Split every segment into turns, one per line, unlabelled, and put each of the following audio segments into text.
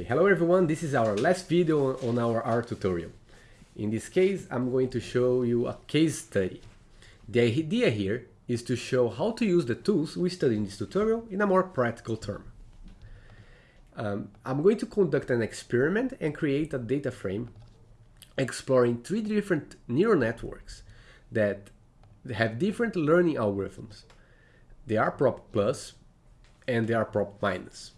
Okay, hello everyone, this is our last video on our R tutorial. In this case, I'm going to show you a case study. The idea here is to show how to use the tools we studied in this tutorial in a more practical term. Um, I'm going to conduct an experiment and create a data frame exploring three different neural networks that have different learning algorithms. They are prop plus and they are prop minus.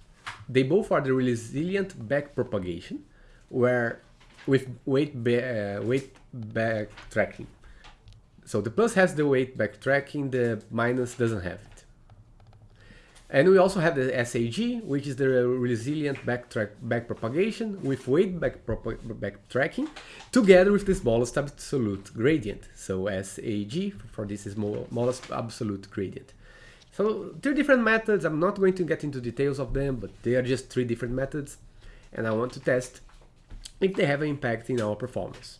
They both are the resilient back propagation, where with weight, uh, weight backtracking. So the plus has the weight backtracking, the minus doesn't have it. And we also have the SAG, which is the resilient back back propagation with weight back backtracking, together with the smallest absolute gradient. So SAG for this is smallest absolute gradient. So three different methods, I'm not going to get into details of them, but they are just three different methods and I want to test if they have an impact in our performance.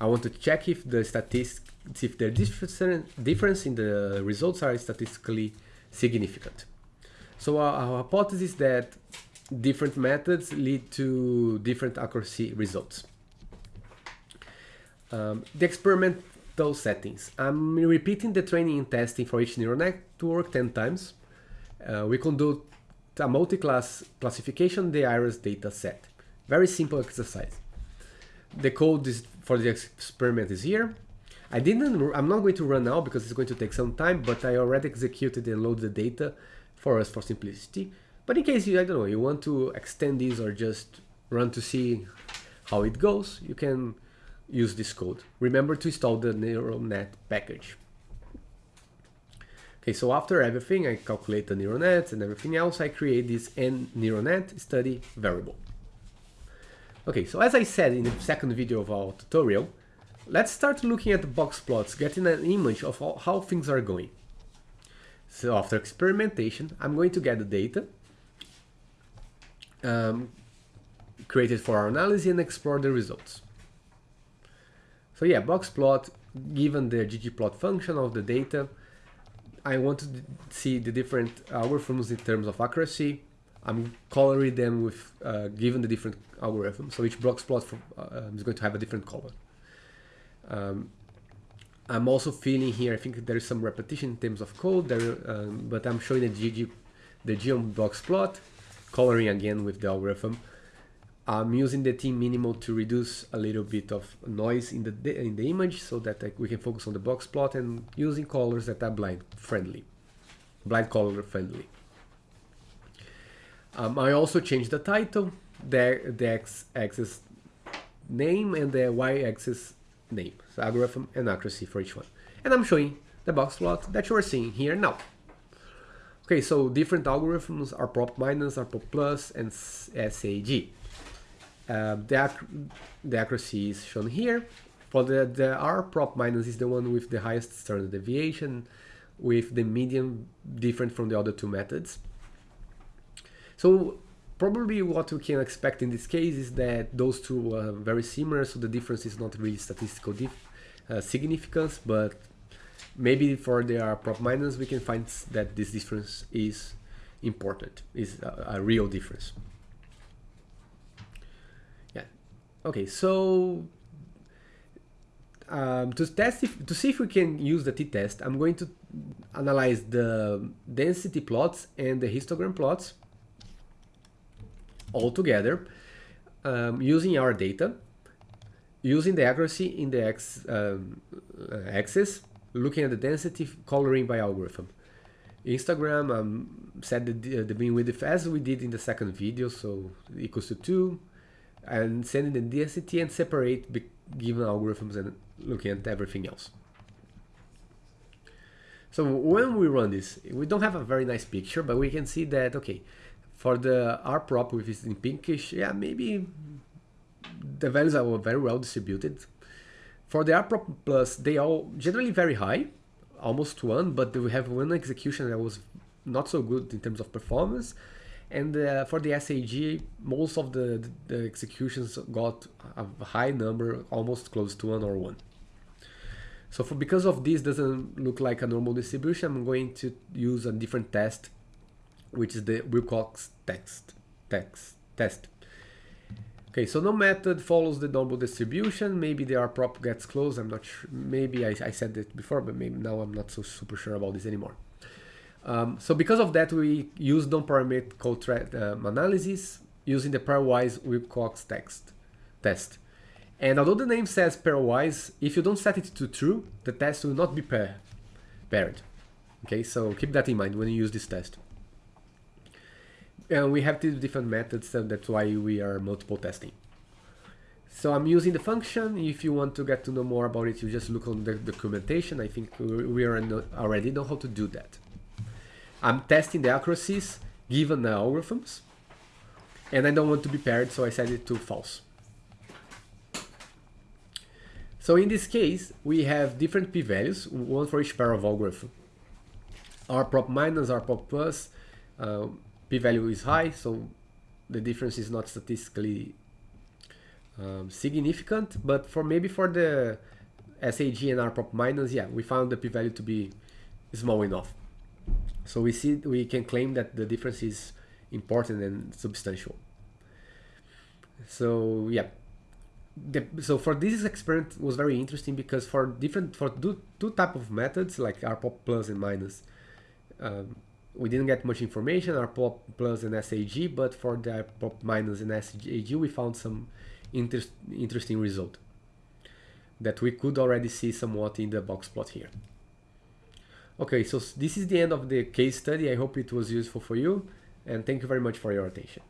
I want to check if the statistics, if the difference in the results are statistically significant. So our, our hypothesis that different methods lead to different accuracy results. Um, the experiment those settings. I'm repeating the training and testing for each neural network 10 times. Uh, we conduct a multi-class classification the iris data set. Very simple exercise. The code is, for the experiment is here. I didn't, I'm not going to run now because it's going to take some time, but I already executed and loaded the data for us for simplicity. But in case you, I don't know, you want to extend this or just run to see how it goes, you can use this code. Remember to install the neural net package. Okay, so after everything, I calculate the neural nets and everything else, I create this n neural net study variable. Okay, so as I said in the second video of our tutorial, let's start looking at the box plots, getting an image of how things are going. So after experimentation, I'm going to get the data um, created for our analysis and explore the results. So yeah, box plot, given the ggplot function of the data, I want to see the different algorithms in terms of accuracy. I'm coloring them with uh, given the different algorithms. So each box plot uh, is going to have a different color. Um, I'm also feeling here, I think there is some repetition in terms of code, there, um, but I'm showing the GG, the geom box plot, coloring again with the algorithm. I'm using the T minimal to reduce a little bit of noise in the in the image so that we can focus on the box plot and using colors that are blind friendly, blind color friendly. Um, I also changed the title, the, the x-axis name and the y-axis name, so algorithm and accuracy for each one. And I'm showing the box plot that you are seeing here now. Okay, so different algorithms R prop minus, R prop plus, and SAG. Uh, the, ac the accuracy is shown here. For the, the R prop minus is the one with the highest standard deviation, with the median different from the other two methods. So probably what we can expect in this case is that those two are very similar, so the difference is not really statistical uh, significance, but maybe for the R prop minus we can find that this difference is important, is a, a real difference. Okay, so um, to test if, to see if we can use the t-test, I'm going to analyze the density plots and the histogram plots all together um, using our data, using the accuracy in the x um, axis, looking at the density coloring by algorithm. histogram um, set the, the beam width as we did in the second video, so equals to 2, and sending the density and separate given algorithms and looking at everything else. So when we run this, we don't have a very nice picture, but we can see that, okay, for the R prop, which is in pinkish, yeah, maybe the values are very well distributed. For the R prop plus, they are generally very high, almost one, but we have one execution that was not so good in terms of performance, and uh, for the SAG, most of the, the executions got a high number, almost close to one or one. So for, because of this doesn't look like a normal distribution, I'm going to use a different test, which is the Wilcox text, text test. Okay, so no method follows the normal distribution. Maybe the R prop gets close. I'm not sure. Maybe I, I said it before, but maybe now I'm not so super sure about this anymore. Um, so because of that, we use non-parametric code um, analysis using the pairwise Wilcox text test. And although the name says pairwise, if you don't set it to true, the test will not be pair paired. Okay, so keep that in mind when you use this test. And we have two different methods, so that's why we are multiple testing. So I'm using the function. If you want to get to know more about it, you just look on the documentation. I think we already know how to do that. I'm testing the accuracies given the algorithms, and I don't want to be paired, so I set it to false. So in this case, we have different p-values, one for each pair of algorithm. R prop minus, R prop plus, uh, p-value is high, so the difference is not statistically um, significant, but for maybe for the SAG and R prop minus, yeah, we found the p-value to be small enough. So we see we can claim that the difference is important and substantial. So yeah, the, so for this experiment was very interesting because for different for two, two type of methods like rprop plus and minus um, we didn't get much information rprop plus and sag but for the rprop minus and sag we found some inter interesting result that we could already see somewhat in the box plot here okay so this is the end of the case study. I hope it was useful for you and thank you very much for your attention